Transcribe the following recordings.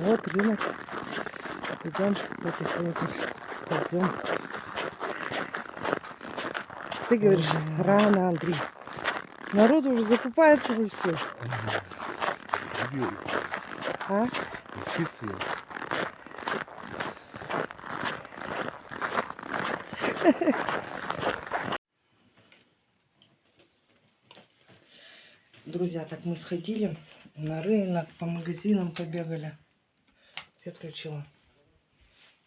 Вот рынок. Идем потихоньку. Пойдем. Ты говоришь, рано, Андрей. Народ уже закупается и все. А? Друзья, так мы сходили на рынок, по магазинам побегали. Свет включила.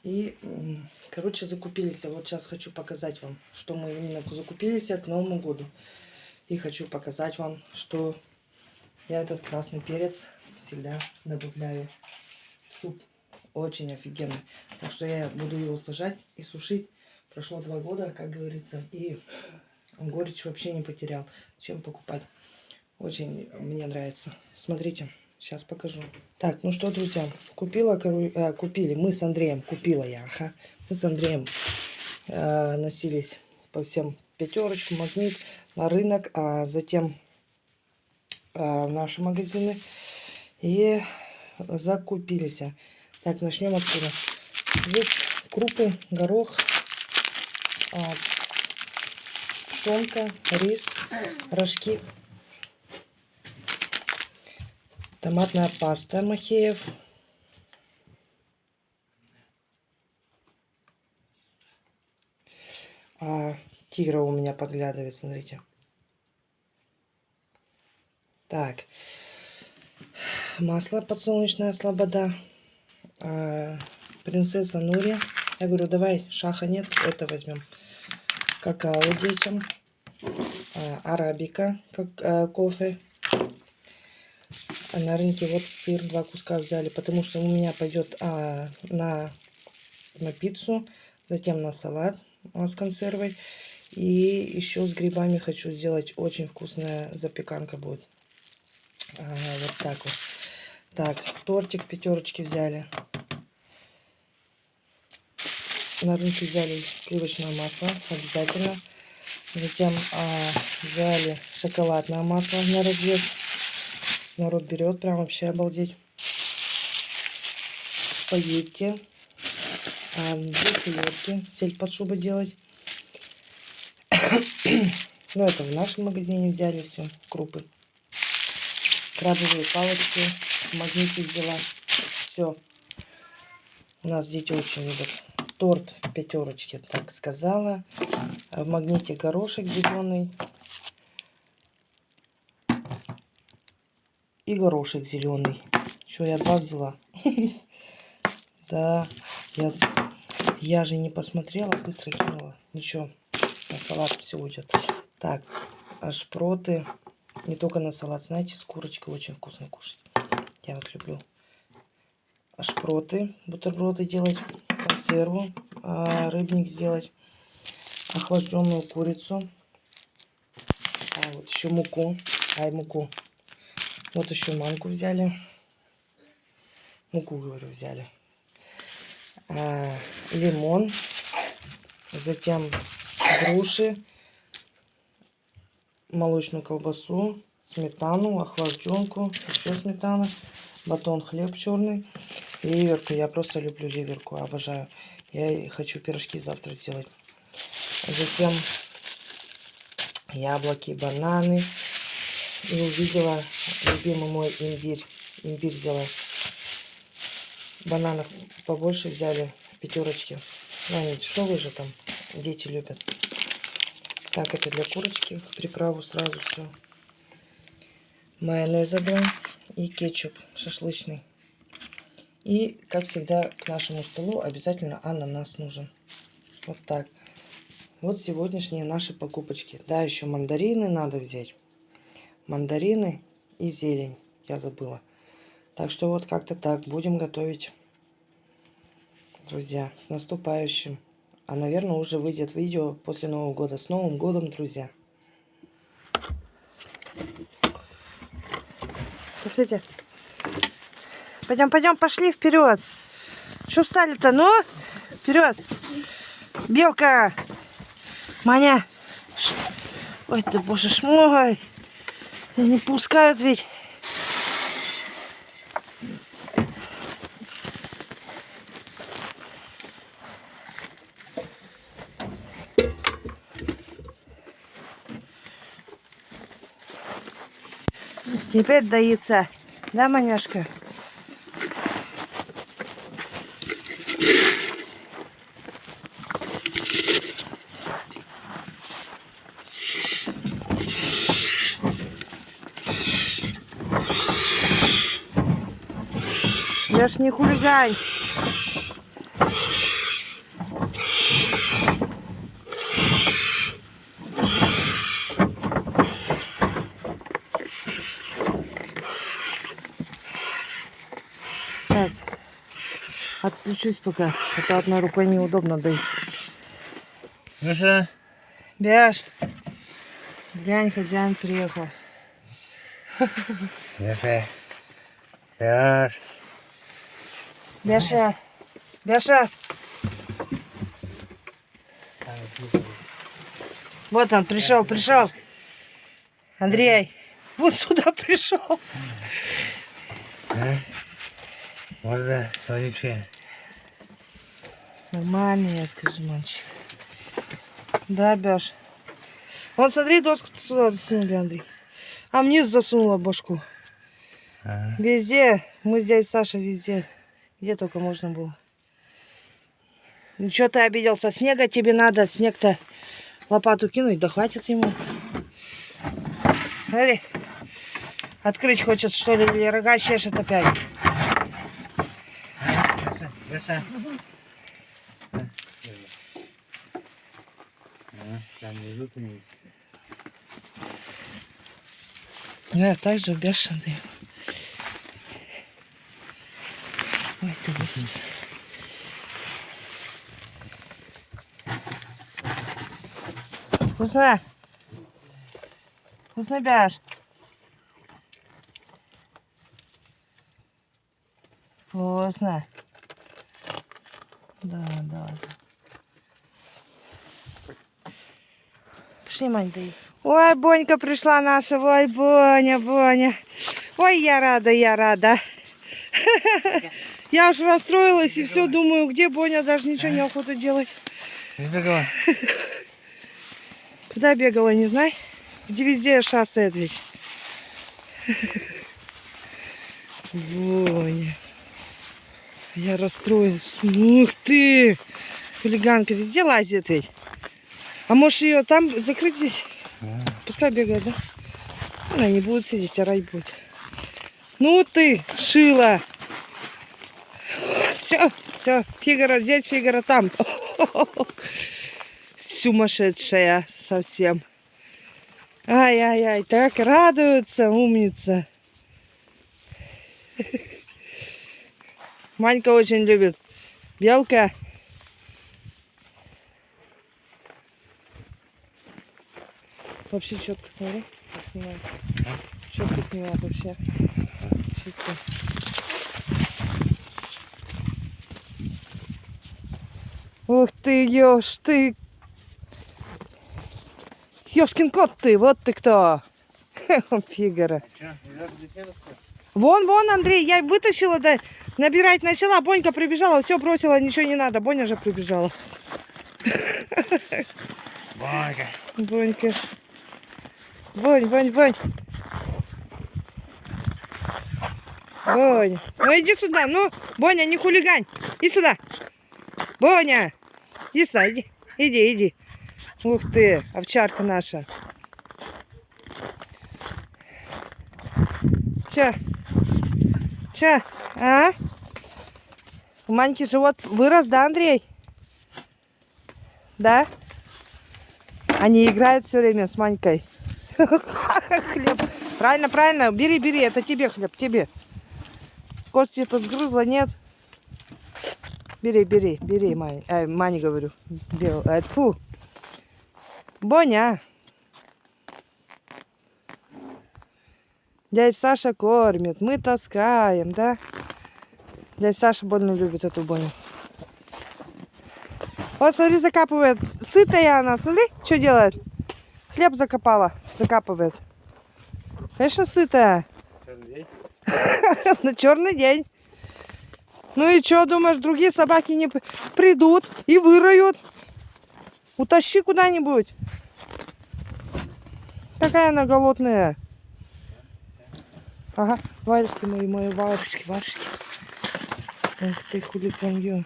И, короче, закупились. Вот сейчас хочу показать вам, что мы именно закупились к Новому году. И хочу показать вам, что я этот красный перец всегда добавляю в суп. Очень офигенный. Так что я буду его сажать и сушить. Прошло два года, как говорится, и горечь вообще не потерял. Чем покупать? Очень мне нравится. Смотрите, сейчас покажу. Так, ну что, друзья, купила, э, купили, мы с Андреем, купила я, ага. Мы с Андреем э, носились по всем пятерочкам, магнит, на рынок, а затем э, в наши магазины. И закупились. Так, начнем отсюда. Здесь крупы, горох, а, пшенка, рис, рожки, томатная паста Махеев. А, тигра у меня подглядывает, смотрите. Так. Масло подсолнечное слобода. А, принцесса Нури. Я говорю, давай, шаха нет, это возьмем. Какао детям. А, арабика, как а, кофе. А на рынке вот сыр, два куска взяли, потому что у меня пойдет а, на, на пиццу, затем на салат а, с консервой. И еще с грибами хочу сделать очень вкусная запеканка будет. А, вот так вот. Так, тортик пятерочки взяли. На рынке взяли сливочное масло, обязательно. Затем а, взяли шоколадное масло на развес. Народ берет, прям вообще обалдеть. Спагетти. А, две селедки. Сель под шубой делать. ну, это в нашем магазине взяли все, крупы. Крабовые палочки. В магните взяла. Все. У нас дети очень любят. Торт в пятерочке, так сказала. В магните горошек зеленый. И горошек зеленый. Что, я два взяла? Да, я, я же не посмотрела, быстро кинула. Ничего, на салат все уйдет. Так, шпроты. Не только на салат, знаете, с курочкой очень вкусно кушать. Я вот люблю шпроты, бутерброды делать, консерву, а, рыбник сделать, охлажденную курицу, а вот еще муку, ай муку, вот еще манку взяли, муку говорю взяли, а, лимон, затем груши, молочную колбасу, сметану, охлажденку, еще сметана, батон хлеб черный, ливерку. Я просто люблю ливерку, обожаю. Я хочу пирожки завтра сделать. Затем яблоки, бананы. И увидела любимый мой имбирь. Имбирь взяла. Бананов побольше взяли, пятерочки. Ну, они дешевые же там, дети любят. Так, это для курочки. Приправу сразу все. Майонеза два и кетчуп шашлычный. И, как всегда, к нашему столу обязательно ананас нужен. Вот так. Вот сегодняшние наши покупочки. Да, еще мандарины надо взять. Мандарины и зелень. Я забыла. Так что вот как-то так. Будем готовить. Друзья, с наступающим. А, наверное, уже выйдет видео после Нового года. С Новым годом, друзья. Пошлите. Пойдем, пойдем, пошли вперед. Что встали-то? Ну, вперед. Белка. Маня. Ой, ты боже ж мой. Не пускают ведь. Теперь до. Да, маняшка? Я ж не хулигань. Так, отключусь пока, а то одной рукой неудобно. Ну що? Бяш, глянь, хозяин приехал. Яше. Яш. Бяша, Бяша, вот он пришел, пришел. Андрей, вот сюда пришел. Можна соняче. Нормально, я скажи, мальчик. Да, Бяш. Вон, смотри, доску сюда засунули, Андрей. А мне засунула башку. Ага. Везде. Мы здесь, Саша, везде. Где только можно было. Ну что ты обиделся? Снега тебе надо. Снег-то лопату кинуть, да хватит ему. Смотри. Открыть хочет, что ли, или рога чешет опять. Яша. Там внизу ты не Я так же бешеный. Господи. Вкусно? Вкусно, Бяш? Вкусно. Да, да. Пошли, Мань, доить. Ой, Бонька пришла наша. Ой, Боня, Боня. Ой, я рада, я рада. Я уж расстроилась и все думаю, где Боня, даже ничего не охота делать. Збегала. Куда бегала, не знаю. Где везде шастает ведь. Боня. Я расстроилась. Ух ты! Хулиганка везде лазит ведь. А может ее там закрыть здесь? Пускай бегает, да? Она не будет сидеть, орать будет. Ну ты, шила. Все, все, Фигара здесь, Фигара там. Сумасшедшая совсем. Ай-яй-яй, так радуется, умница. Манька очень любит. Белка. Вообще четко смотри. Четко снимает вообще. Чисто. Ух ты, ёж ты. Ёшкин кот ты, вот ты кто. Фигара. Вон, вон, Андрей, я вытащила, да, набирать начала, Бонька прибежала, все бросила, ничего не надо, Боня же прибежала. Бонька. Бонька. Бонь, Бонь, Бонь. Бонь. Ну иди сюда, ну, Боня, не хулигань. Иди сюда. Боня. Сюда, иди. Иди, иди. Ух ты, овчарка наша. Че? Че? А? У Маньки живот вырос, да, Андрей? Да? Они играют все время с Манькой. Хлеб. Правильно, правильно. Бери, бери. Это тебе хлеб, тебе. Кости это сгрызла, нет? Бери, бери, бери, Мань. Э, Мань, говорю. Бел. Э, тьфу. Боня. Дядь Саша кормит, мы таскаем, да? Дядь Саша больно любит эту Боню. Вот, смотри, закапывает. Сытая она, смотри, что делает. Хлеб закопала, закапывает. Конечно, сытая. Черный день? На черный день. Ну и что, думаешь, другие собаки не придут и выроют? Утащи куда-нибудь. Какая она голодная. Ага, варежки мои, мои варежки, варежки. Эх ты, хулиган, ё.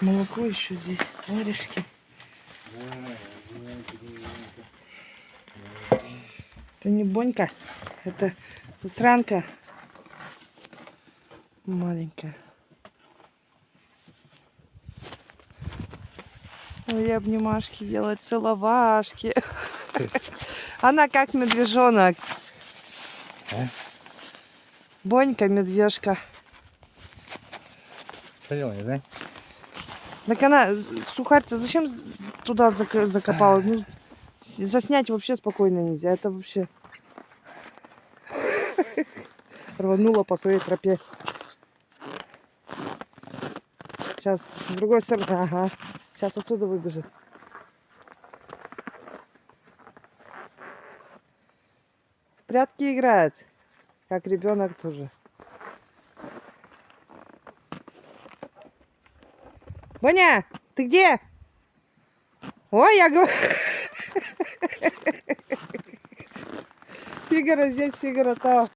Молоко еще здесь, варежки. Это не Бонька, это сранка маленькая. Ой, обнимашки делать, целовашки. Она как медвежонок. А? Бонька, медвежка. Соленый, да? Так она, сухарь, ты зачем туда зак- закопала? Ну, с- заснять вообще спокойно нельзя. Это вообще рванула по своей тропе. Сейчас, с другой стороны, ага. Сейчас отсюда выбежит. В прятки играет, как ребенок тоже. Боня, ты где? Ой, я говорю. Фигара здесь, фигара там.